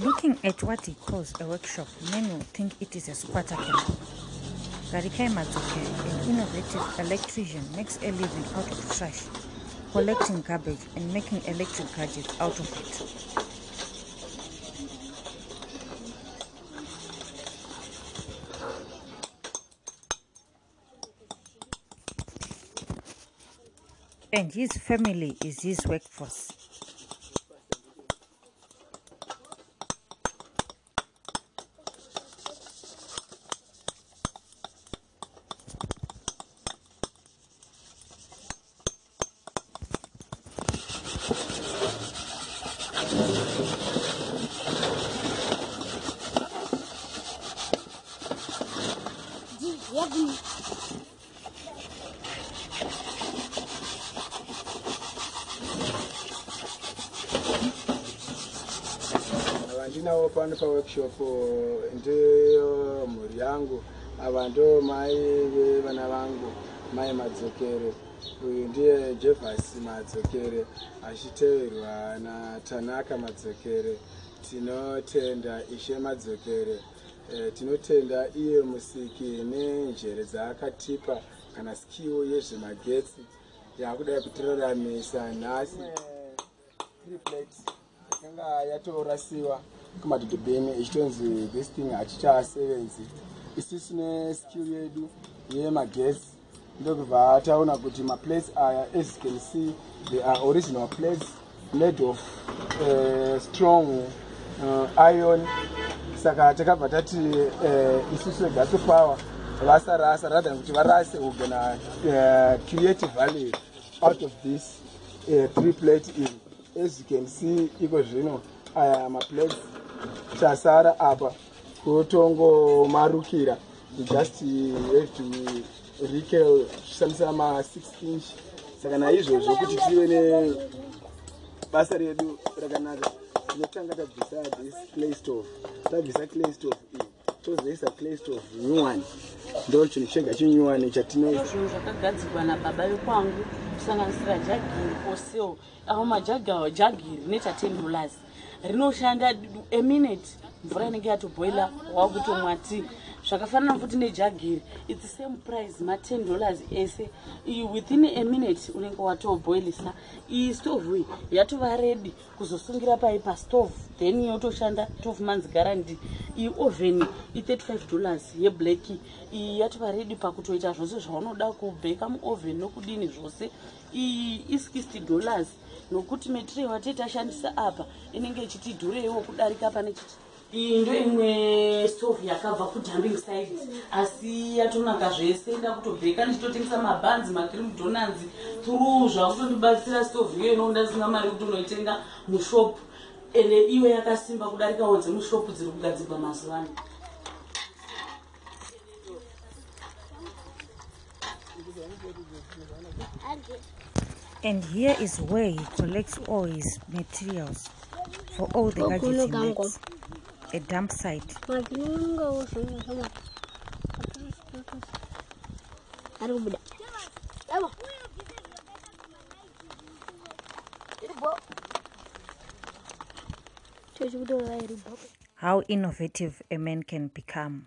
Looking at what he calls a workshop, many will think it is a squatter camp. Garikai Matsuke, an innovative electrician, makes a living out of trash, collecting garbage and making electric gadgets out of it. And his family is his workforce. Vandinawo pano paworkshop ndemhuri yangu. Ava ndo mai vevana vangu mai madzokere. Uyu ndiye jevhas madzokere achiteverwa natanaka madzokere. Tinotenda ishe madzokere e, tinotenda iye musiki nenjere dzaakatipa kana skill yezvemagetsi. Yaakudai kutiraramisa nhasi. Yakanga yatorasiwa kumadhudhubheni ichitonzi this thing hachichasevenzi isusu neskill yedu yemagetsi. Ndokubva taona kuti maplates aya as you can see they are original plates made of uh, strong uh, iron saka takabva tati uh, isusu regas power vasarasa rather than kuti varase ugona uh, create value out of this uh, three plate in as you can see iko zvino aya maplates chasara apa kutongomarukira. Just have to recale tichishandisa ma6 inch. Saka naizvozvo kuti tive nebasa redu rakanaka tinotanga tabvisa this clay stove tabvisa clay stove iyi. Tozoisa clay stove nyuwani ndo chinhu chega chinyuwani chatino zvinhu zvakagadzirwa nababa vekwangu kusanganisira jagiri fosil avo majagiri necha10 dollars rinoshanda eminute mvura inenge yatoboila wakutomwa ti zvakafanana futi nejagiri. Its same price ma10 dollars ese. Within a minute unenge watoboilisa iyi stovhu iyi yatova redi kuzosungira pai pastove then yotoshanda 12 months guarandi iyi oven i35 dollars yeblacki iyi yatova redi pakutoita zvose zvaunoda kubheka muoven nokudini zvose. Iyi i60 dollars nokuti metirei watei tashandisa apa inenge ichitidhureiwo kudarika pane chiti iyi ndo imwe stove yakabva kudumbing side. Asi yatonaka zvese nda kutobheka ndichitotengesa mabhanzi macream donalds through zvakutondibatsira stove iyo ino ndasina mari yekuti unoitenga mushopu. Ende iwe yakasimba kudarikawo dzemushopu dziri kugadzirwa mazuva ano. And here is where he collects all his materials for all the gadgets he makes. A dump site. How innovative a man can become.